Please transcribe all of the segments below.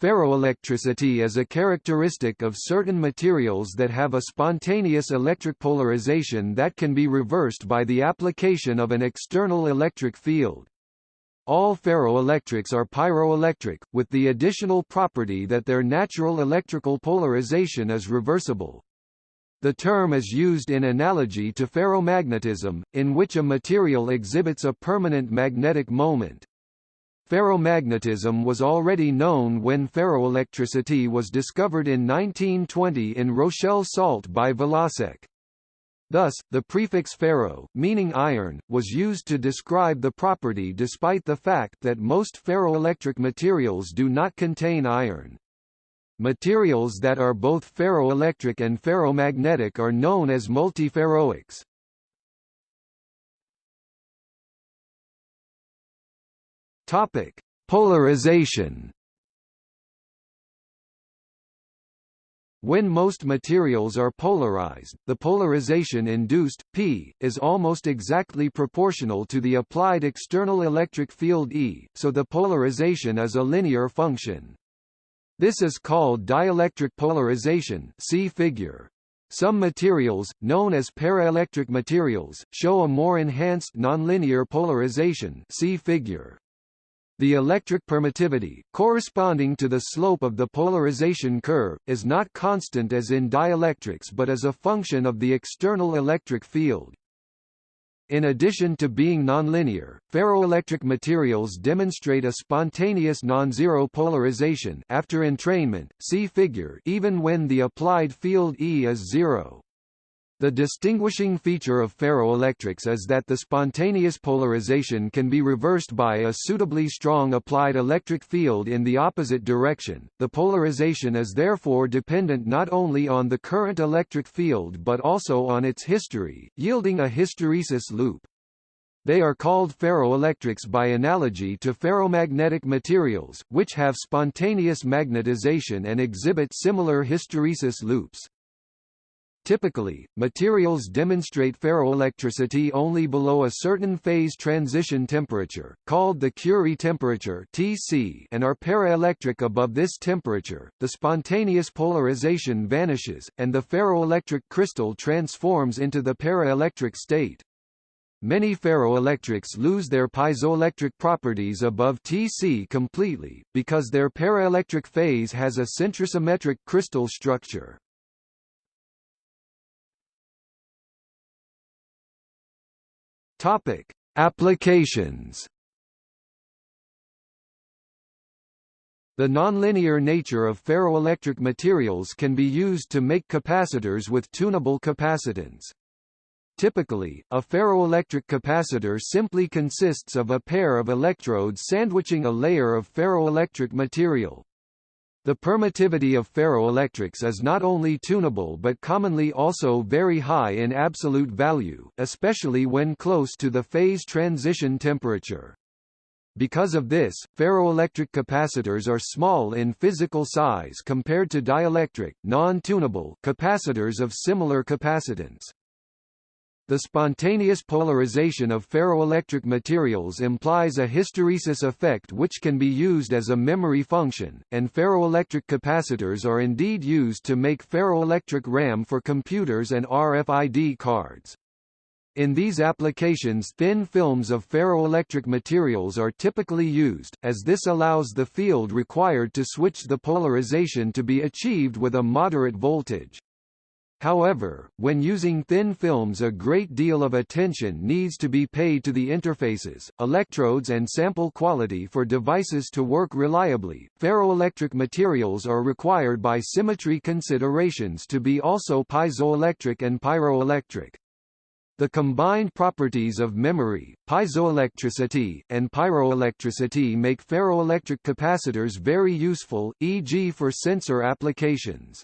Ferroelectricity is a characteristic of certain materials that have a spontaneous electric polarization that can be reversed by the application of an external electric field. All ferroelectrics are pyroelectric, with the additional property that their natural electrical polarization is reversible. The term is used in analogy to ferromagnetism, in which a material exhibits a permanent magnetic moment. Ferromagnetism was already known when ferroelectricity was discovered in 1920 in Rochelle salt by Valasek. Thus, the prefix ferro, meaning iron, was used to describe the property despite the fact that most ferroelectric materials do not contain iron. Materials that are both ferroelectric and ferromagnetic are known as multiferroics. Topic: Polarization. When most materials are polarized, the polarization induced, P, is almost exactly proportional to the applied external electric field E, so the polarization is a linear function. This is called dielectric polarization see figure. Some materials, known as paraelectric materials, show a more enhanced nonlinear polarization see figure. The electric permittivity, corresponding to the slope of the polarization curve, is not constant as in dielectrics but is a function of the external electric field. In addition to being nonlinear, ferroelectric materials demonstrate a spontaneous non-zero polarization after entrainment, see figure even when the applied field E is zero. The distinguishing feature of ferroelectrics is that the spontaneous polarization can be reversed by a suitably strong applied electric field in the opposite direction. The polarization is therefore dependent not only on the current electric field but also on its history, yielding a hysteresis loop. They are called ferroelectrics by analogy to ferromagnetic materials, which have spontaneous magnetization and exhibit similar hysteresis loops. Typically, materials demonstrate ferroelectricity only below a certain phase transition temperature, called the Curie temperature (Tc), and are paraelectric above this temperature. The spontaneous polarization vanishes, and the ferroelectric crystal transforms into the paraelectric state. Many ferroelectrics lose their piezoelectric properties above Tc completely, because their paraelectric phase has a centrosymmetric crystal structure. Topic: Applications. The nonlinear nature of ferroelectric materials can be used to make capacitors with tunable capacitance. Typically, a ferroelectric capacitor simply consists of a pair of electrodes sandwiching a layer of ferroelectric material. The permittivity of ferroelectrics is not only tunable but commonly also very high in absolute value, especially when close to the phase transition temperature. Because of this, ferroelectric capacitors are small in physical size compared to dielectric, non-tunable capacitors of similar capacitance. The spontaneous polarization of ferroelectric materials implies a hysteresis effect which can be used as a memory function, and ferroelectric capacitors are indeed used to make ferroelectric RAM for computers and RFID cards. In these applications thin films of ferroelectric materials are typically used, as this allows the field required to switch the polarization to be achieved with a moderate voltage. However, when using thin films a great deal of attention needs to be paid to the interfaces, electrodes and sample quality for devices to work reliably. Ferroelectric materials are required by symmetry considerations to be also piezoelectric and pyroelectric. The combined properties of memory, piezoelectricity, and pyroelectricity make ferroelectric capacitors very useful, e.g. for sensor applications.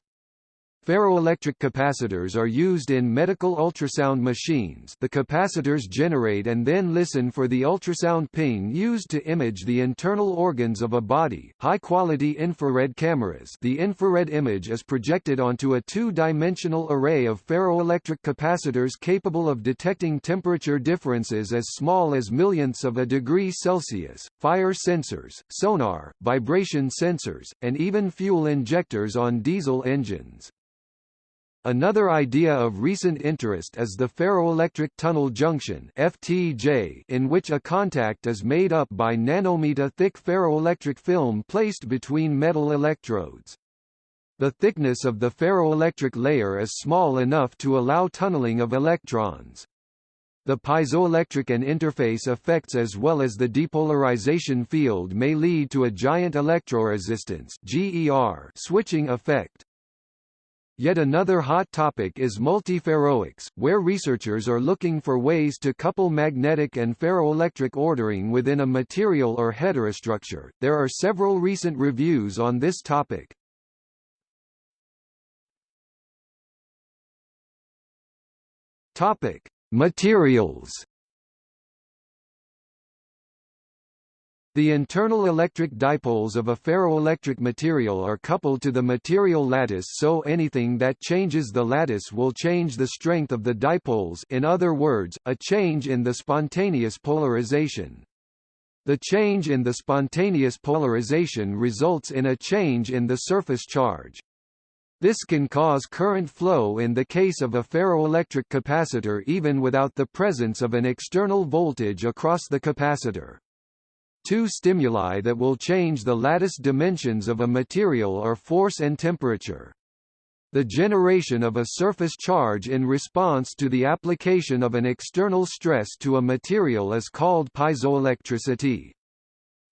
Ferroelectric capacitors are used in medical ultrasound machines the capacitors generate and then listen for the ultrasound ping used to image the internal organs of a body. High-quality infrared cameras the infrared image is projected onto a two-dimensional array of ferroelectric capacitors capable of detecting temperature differences as small as millionths of a degree Celsius, fire sensors, sonar, vibration sensors, and even fuel injectors on diesel engines. Another idea of recent interest is the ferroelectric tunnel junction FTJ in which a contact is made up by nanometer-thick ferroelectric film placed between metal electrodes. The thickness of the ferroelectric layer is small enough to allow tunneling of electrons. The piezoelectric and interface effects as well as the depolarization field may lead to a giant electroresistance GER switching effect. Yet another hot topic is multiferroics, where researchers are looking for ways to couple magnetic and ferroelectric ordering within a material or heterostructure. There are several recent reviews on this topic. Topic: Materials The internal electric dipoles of a ferroelectric material are coupled to the material lattice so anything that changes the lattice will change the strength of the dipoles in other words, a change in the spontaneous polarization. The change in the spontaneous polarization results in a change in the surface charge. This can cause current flow in the case of a ferroelectric capacitor even without the presence of an external voltage across the capacitor. Two stimuli that will change the lattice dimensions of a material are force and temperature. The generation of a surface charge in response to the application of an external stress to a material is called piezoelectricity.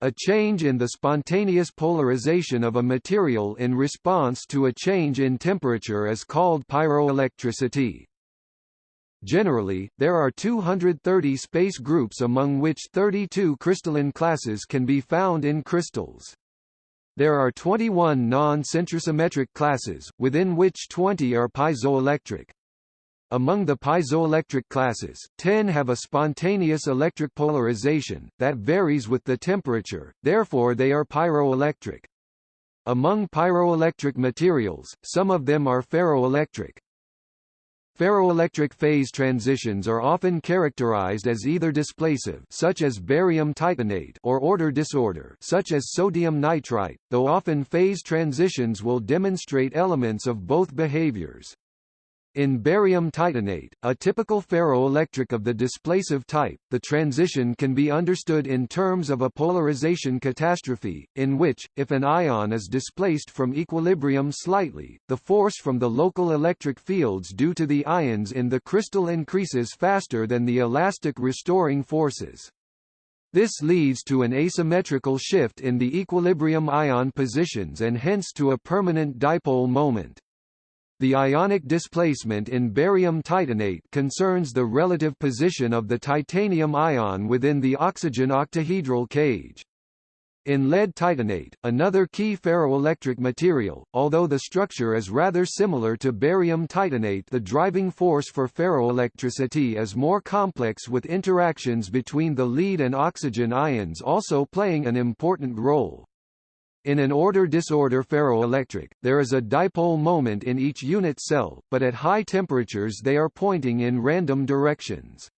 A change in the spontaneous polarization of a material in response to a change in temperature is called pyroelectricity. Generally, there are 230 space groups among which 32 crystalline classes can be found in crystals. There are 21 non-centrosymmetric classes, within which 20 are piezoelectric. Among the piezoelectric classes, 10 have a spontaneous electric polarization, that varies with the temperature, therefore they are pyroelectric. Among pyroelectric materials, some of them are ferroelectric. Ferroelectric phase transitions are often characterized as either displacive such as barium titanate or order disorder such as sodium nitrite, though often phase transitions will demonstrate elements of both behaviors. In barium titanate, a typical ferroelectric of the displacive type, the transition can be understood in terms of a polarization catastrophe, in which, if an ion is displaced from equilibrium slightly, the force from the local electric fields due to the ions in the crystal increases faster than the elastic restoring forces. This leads to an asymmetrical shift in the equilibrium ion positions and hence to a permanent dipole moment. The ionic displacement in barium titanate concerns the relative position of the titanium ion within the oxygen octahedral cage. In lead titanate, another key ferroelectric material, although the structure is rather similar to barium titanate the driving force for ferroelectricity is more complex with interactions between the lead and oxygen ions also playing an important role. In an order-disorder ferroelectric, there is a dipole moment in each unit cell, but at high temperatures they are pointing in random directions.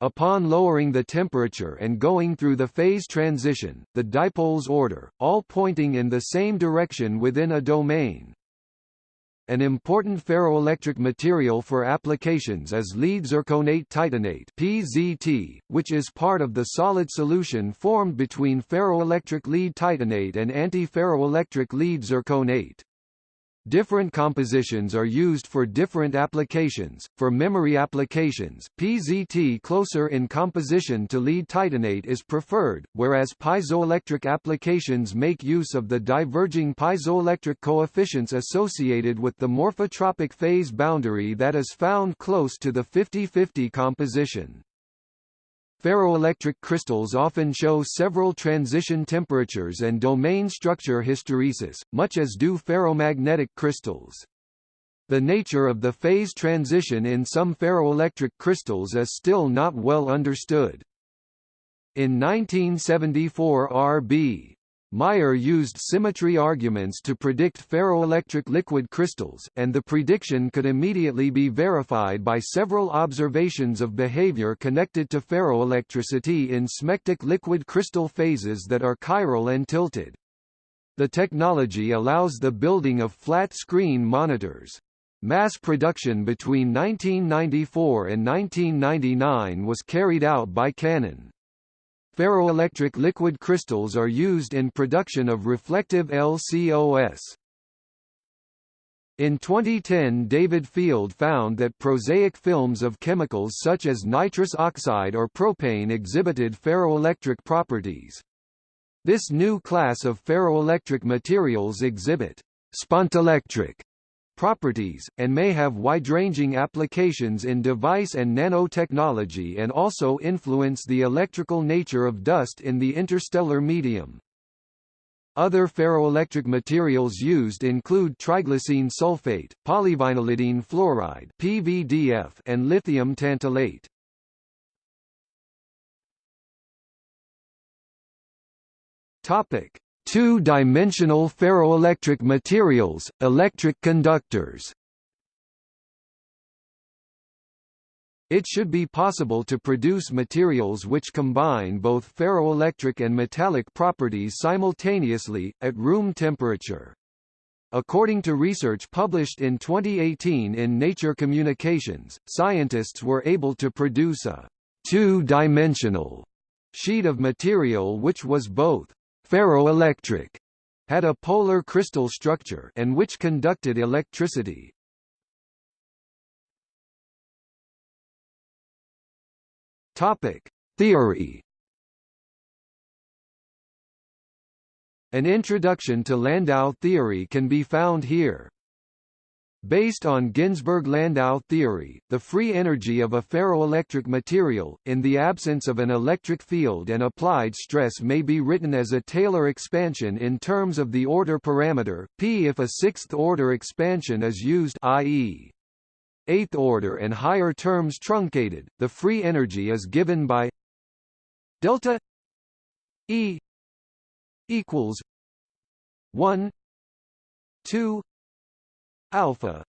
Upon lowering the temperature and going through the phase transition, the dipoles order, all pointing in the same direction within a domain. An important ferroelectric material for applications is lead zirconate titanate PZT, which is part of the solid solution formed between ferroelectric lead titanate and anti-ferroelectric lead zirconate. Different compositions are used for different applications. For memory applications, PZT closer in composition to lead titanate is preferred, whereas piezoelectric applications make use of the diverging piezoelectric coefficients associated with the morphotropic phase boundary that is found close to the 50-50 composition. Ferroelectric crystals often show several transition temperatures and domain structure hysteresis, much as do ferromagnetic crystals. The nature of the phase transition in some ferroelectric crystals is still not well understood. In 1974 R.B. Meyer used symmetry arguments to predict ferroelectric liquid crystals, and the prediction could immediately be verified by several observations of behavior connected to ferroelectricity in smectic liquid crystal phases that are chiral and tilted. The technology allows the building of flat-screen monitors. Mass production between 1994 and 1999 was carried out by Canon. Ferroelectric liquid crystals are used in production of reflective LCOS. In 2010 David Field found that prosaic films of chemicals such as nitrous oxide or propane exhibited ferroelectric properties. This new class of ferroelectric materials exhibit spontelectric properties, and may have wide-ranging applications in device and nanotechnology and also influence the electrical nature of dust in the interstellar medium. Other ferroelectric materials used include triglycine sulfate, polyvinylidene fluoride (PVDF), and lithium tantalate. Topic: Two-dimensional ferroelectric materials, electric conductors It should be possible to produce materials which combine both ferroelectric and metallic properties simultaneously, at room temperature. According to research published in 2018 in Nature Communications, scientists were able to produce a two-dimensional sheet of material which was both ferroelectric had a polar crystal structure and which conducted electricity. Topic: Theory An introduction to Landau theory can be found here. Based on Ginzburg-Landau theory, the free energy of a ferroelectric material, in the absence of an electric field and applied stress may be written as a Taylor expansion in terms of the order parameter, p if a sixth-order expansion is used i.e. eighth order and higher terms truncated, the free energy is given by delta E equals 1 2 alpha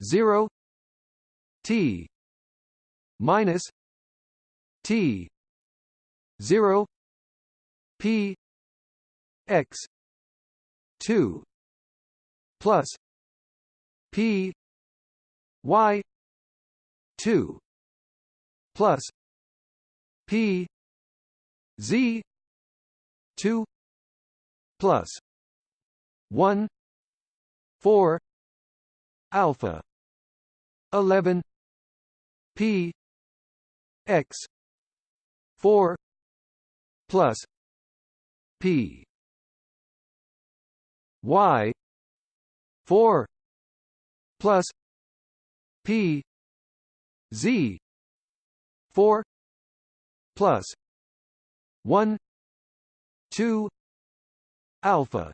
0 t minus t 0 p x 2 plus p y 2 plus p z 2 plus 1 4 alpha. 11 p. X. 4 plus. P. Y. 4 plus. P. Z. 4 plus. 1 2 alpha.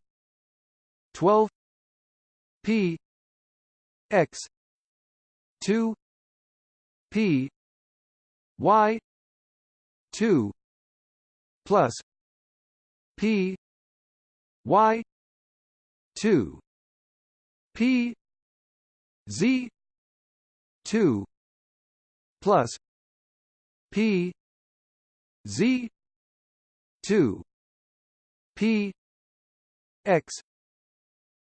12 p x 2 p y 2 plus p y 2 p z 2 plus p z 2 p x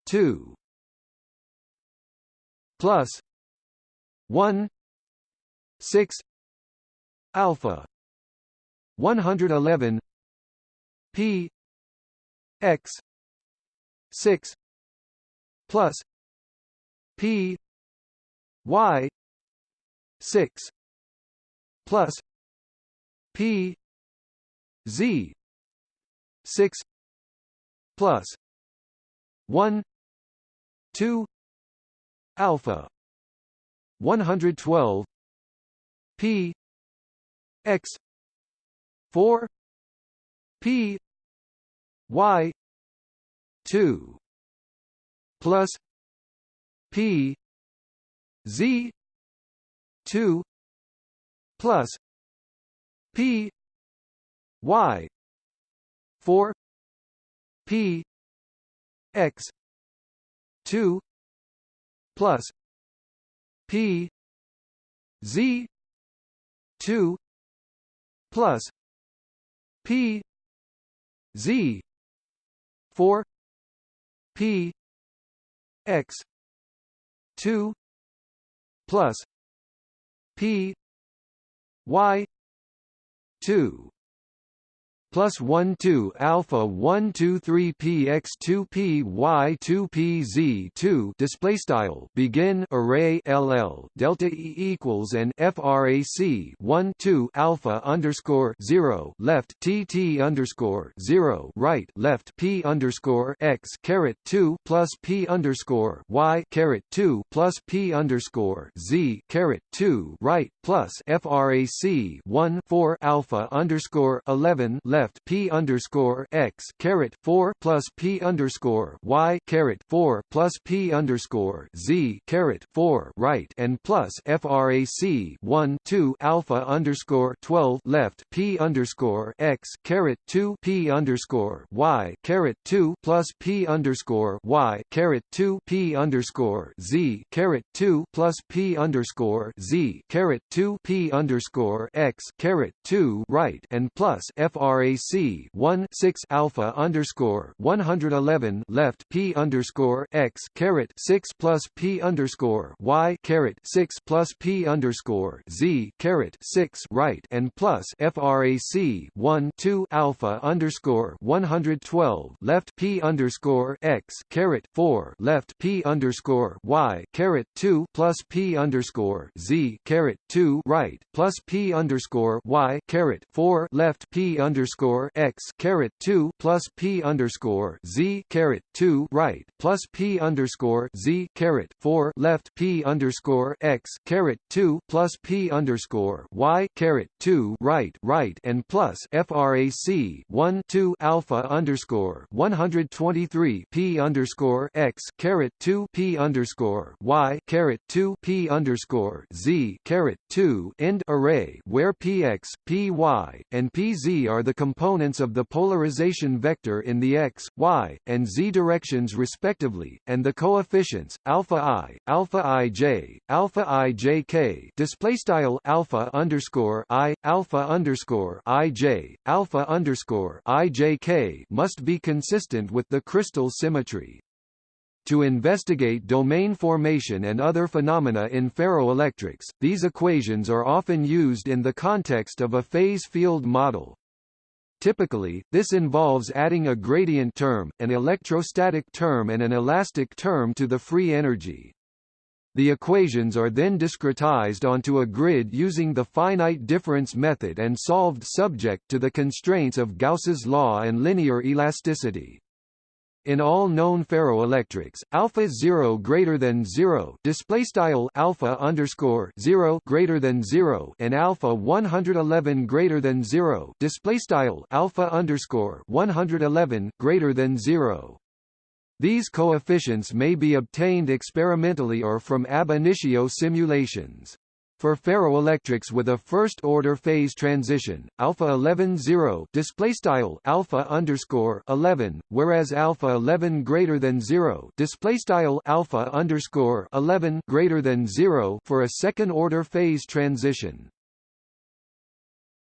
2 plus 1 6 alpha 111 p x 6 plus p y 6 plus p z 6 plus 1 2 alpha. 112 p x 4 p y 2 plus P Z two plus P Y four P X two plus P Z two plus P Z four P X two plus P Y two plus 1 2 alpha 1 2 3 px 2 p y 2 p z 2 display style begin array ll delta e equals and frac 1 2 alpha underscore 0 left tt underscore 0 right left p underscore x caret 2 plus p underscore y caret 2 plus p underscore z caret 2 right plus frac 1 4 alpha underscore 11 left left p underscore x caret four plus p underscore y caret four plus p underscore z caret four right and plus frac one two alpha underscore twelve left p underscore x caret two p underscore y caret two plus p underscore y caret two p underscore z caret two plus p underscore z caret two p underscore x caret two right and plus frac one six alpha underscore one hundred eleven left P underscore x caret six plus P underscore Y caret six plus P underscore Z caret six right and plus FRAC one two alpha underscore one hundred twelve left P underscore x caret four left P underscore Y caret two plus P underscore Z caret two right plus P underscore Y caret four left P underscore underscore x caret two plus p underscore z caret two right plus p underscore z caret four left p underscore x caret two plus p underscore y caret two right right and plus frac one two alpha underscore one hundred twenty three p underscore x caret two p underscore y caret two p underscore z caret two end array where px, py, and pz are the components of the polarization vector in the x, y, and z directions respectively, and the coefficients alpha i, alpha ij, alpha ijk display style alpha underscore i, alpha underscore ij, alpha underscore ijk must be consistent with the crystal symmetry to investigate domain formation and other phenomena in ferroelectrics, these equations are often used in the context of a phase field model. Typically, this involves adding a gradient term, an electrostatic term and an elastic term to the free energy. The equations are then discretized onto a grid using the finite difference method and solved subject to the constraints of Gauss's law and linear elasticity. In all known ferroelectrics, alpha 0 greater than 0 display style alpha underscore 0 greater than 0 and alpha 111 greater than 0 display style alpha underscore 111 greater than 0. These coefficients may be obtained experimentally or from ab initio simulations. For ferroelectrics with a first-order phase transition, alpha 11 0 display style alpha underscore 11, whereas alpha 11 greater than 0 display style alpha underscore 11 greater than 0 for a second-order phase transition.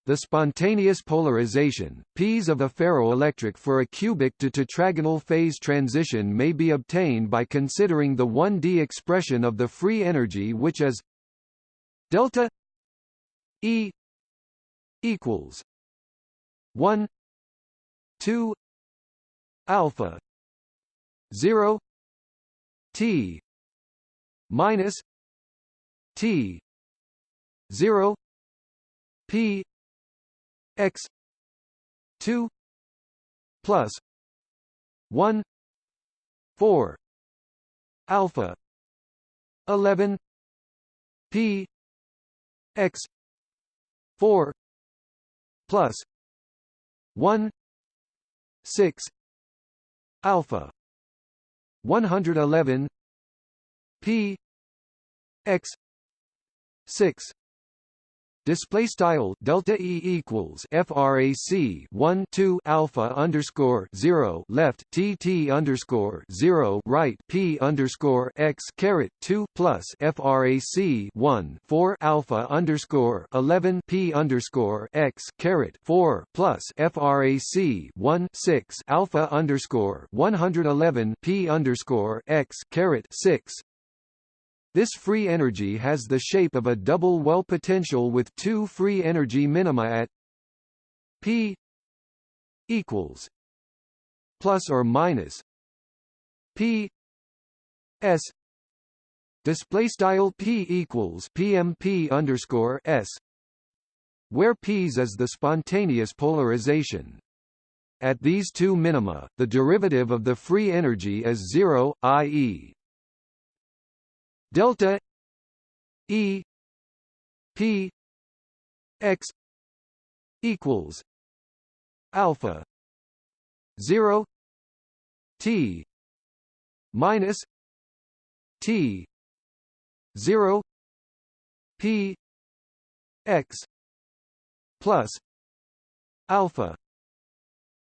The spontaneous polarization, P's of a ferroelectric for a cubic to tetragonal phase transition may be obtained by considering the 1D expression of the free energy which is delta E equals 1 2 alpha 0 T minus T 0 P x 2 plus 1 4 alpha 11 P x 4 plus 1 6 alpha 111 p x 6 display style delta e equals frac 1 2 alpha underscore 0 left tt underscore 0 right p underscore x caret 2 plus frac 1 4 alpha underscore 11 p underscore x caret 4 plus frac 1 6 alpha underscore 111 p underscore x caret 6 this free energy has the shape of a double well potential with two free energy minima at p equals plus or minus p s. Display style p equals pmp underscore s where p's is the spontaneous polarization. At these two minima, the derivative of the free energy is zero, i.e delta E P X equals alpha 0 T minus T 0 P X plus alpha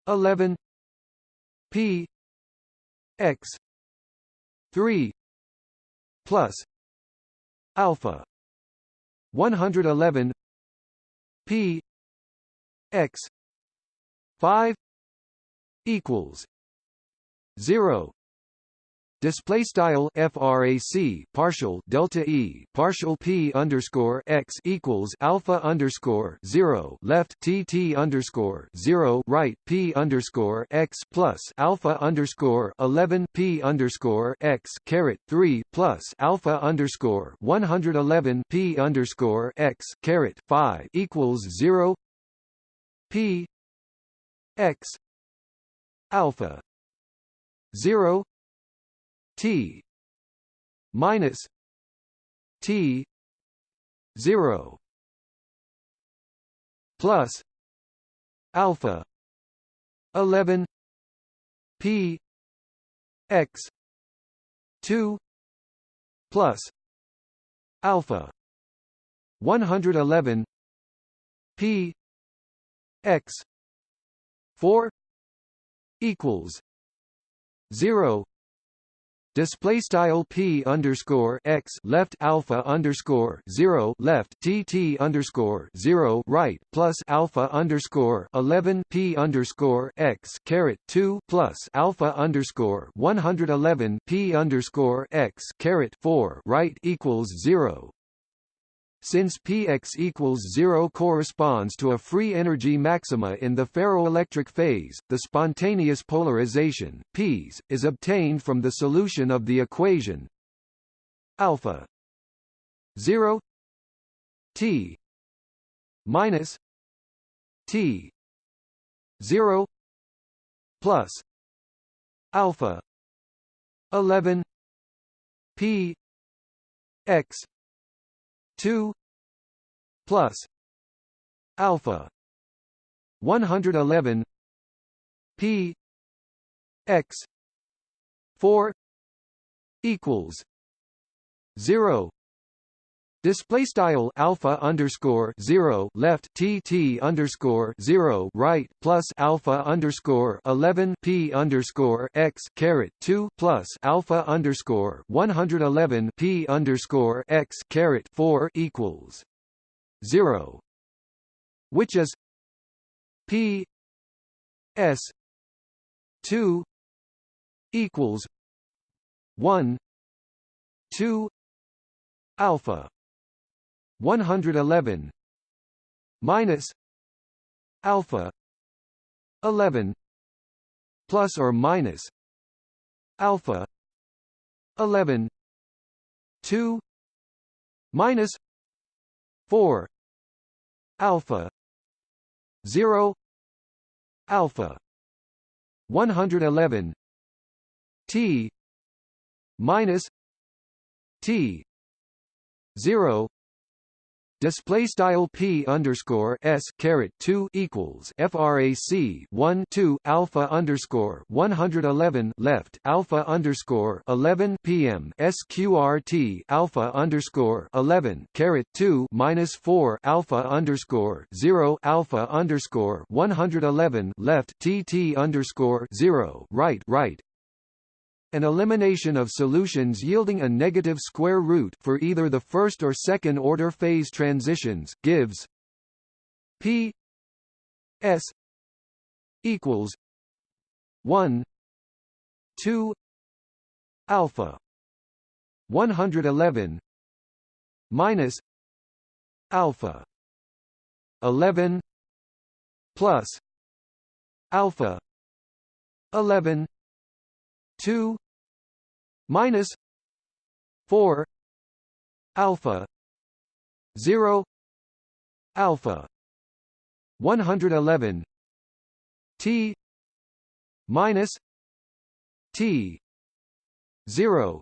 11 P X 3 plus alpha 111 p x 5 equals 0 display style frac partial delta e partial p underscore x equals alpha underscore zero left tt underscore zero right p underscore x plus alpha underscore eleven p underscore x caret three plus alpha underscore one hundred eleven p underscore x caret five equals zero p x alpha zero T minus T zero plus alpha eleven P X two plus alpha one hundred eleven P X four equals zero display style p underscore x left alpha underscore zero left tt underscore zero right plus alpha underscore eleven p underscore x caret two plus alpha underscore one hundred eleven p underscore x caret four right equals zero since px equals 0 corresponds to a free energy maxima in the ferroelectric phase, the spontaneous polarization P's, is obtained from the solution of the equation alpha 0 t minus t 0 plus alpha 11 p x 2 plus alpha 111 p x 4 equals 0 Display style alpha underscore zero left tt underscore zero right plus alpha underscore eleven p underscore x caret two plus alpha underscore one hundred eleven p underscore x caret four equals zero, which is p s two equals one two alpha 111 minus alpha 11 plus or minus alpha 11 2 minus 4 alpha 0 alpha 111 t minus t 0 Display style p underscore s caret two equals frac one two alpha underscore one hundred eleven left alpha underscore eleven pm sqrt alpha underscore eleven caret two minus four alpha underscore zero alpha underscore one hundred eleven left tt underscore zero. Right right an elimination of solutions yielding a negative square root for either the first or second order phase transitions gives p s equals 1 2 alpha 111 minus alpha 11 plus alpha 11 2 minus 4 alpha 0 alpha 111 t minus t 0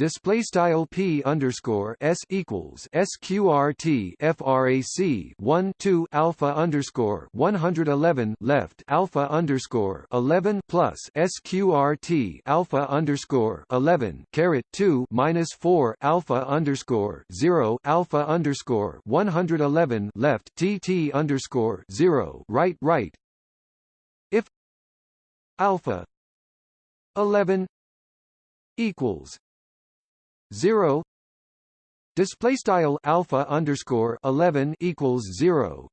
display style p underscore s equals sqrt frac 1 2 alpha underscore 111 left alpha underscore 11 plus sqrt alpha underscore 11 caret 2 minus 4 alpha underscore 0 alpha underscore 111 left tt underscore 0 right right. If alpha 11 equals 0 display style alpha underscore 11 equals 0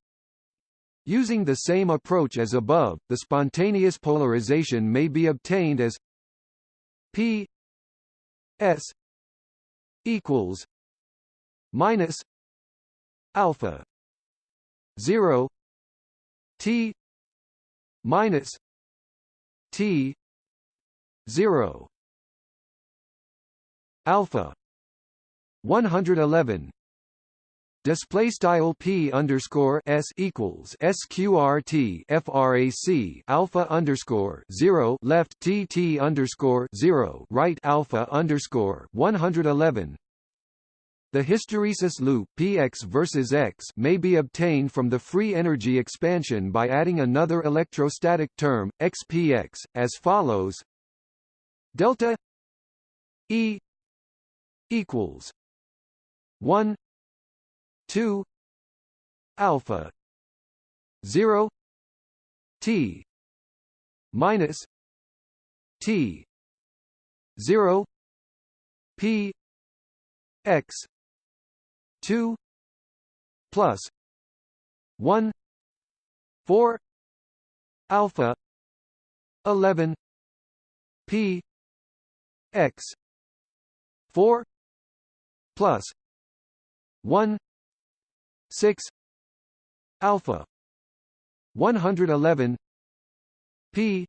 using the same approach as above the spontaneous polarization may be obtained as p s equals minus alpha 0 t minus t 0 alpha. 111 display style p underscore s equals sqrt frac alpha underscore 0 left tt underscore 0 right alpha underscore 111 the hysteresis loop px versus x may be obtained from the free energy expansion by adding another electrostatic term xpx as follows. Delta e equals 1 2 alpha 0 t minus t 0 p x 2 plus 1 4 alpha 11 p x 4 plus 1 6 alpha 111 p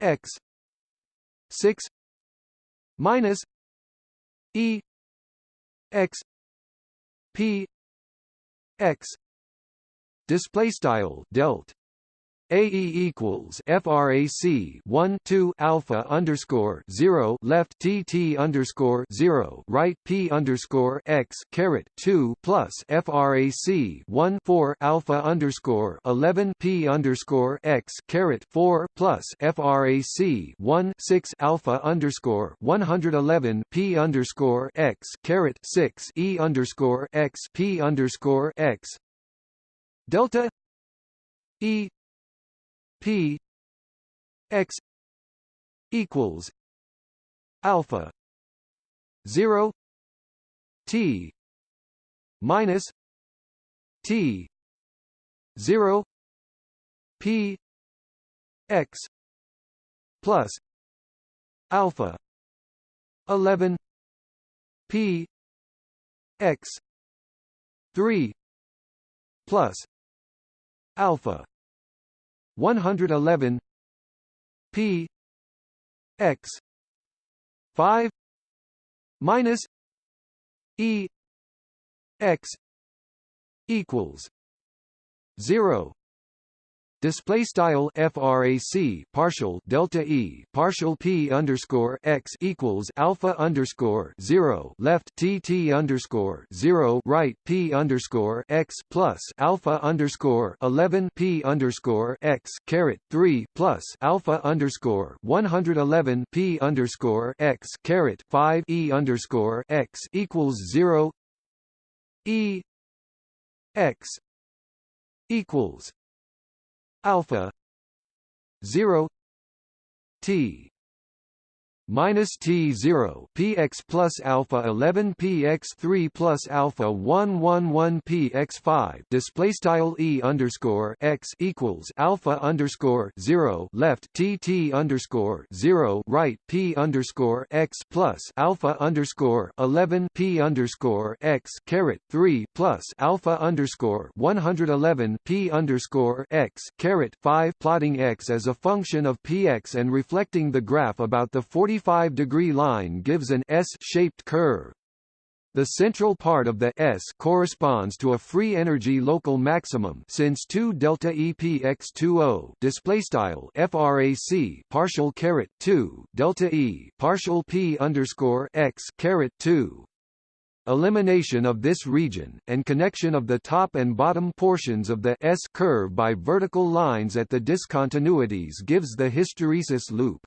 x 6 minus e x p x. Display style delt AE equals frac 1 2 alpha underscore 0 left TT underscore 0 right P underscore x caret 2 plus frac 1 4 alpha underscore 11 P underscore x caret 4 plus frac 1 6 alpha underscore 111 P underscore x caret 6 E underscore x P underscore x. Delta E P x equals alpha 0 t minus t 0 p x plus alpha 11 p x 3 plus alpha 111 p x 5 minus e x equals 0 Display style frac partial delta e partial p underscore x equals alpha underscore zero left tt underscore zero right p underscore x plus alpha underscore eleven p underscore x caret three plus alpha underscore one hundred eleven p underscore x caret five e underscore x equals zero e x equals alpha. 0 t minus T0 px plus alpha 11 px 3 plus alpha 111 px 5 display style e underscore x equals alpha underscore 0 left tt underscore 0 right p underscore x plus alpha underscore 11 p underscore x caret 3 plus alpha underscore 111 p underscore x caret 5 plotting x as a function of px and reflecting the graph about the 40 45-degree line gives an S-shaped curve. The central part of the S corresponds to a free energy local maximum since 2 delta EPX20 display style frac partial caret 2 delta E partial P underscore X caret 2 Elimination of this region, and connection of the top and bottom portions of the S curve by vertical lines at the discontinuities gives the hysteresis loop.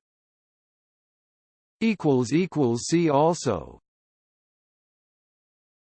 See also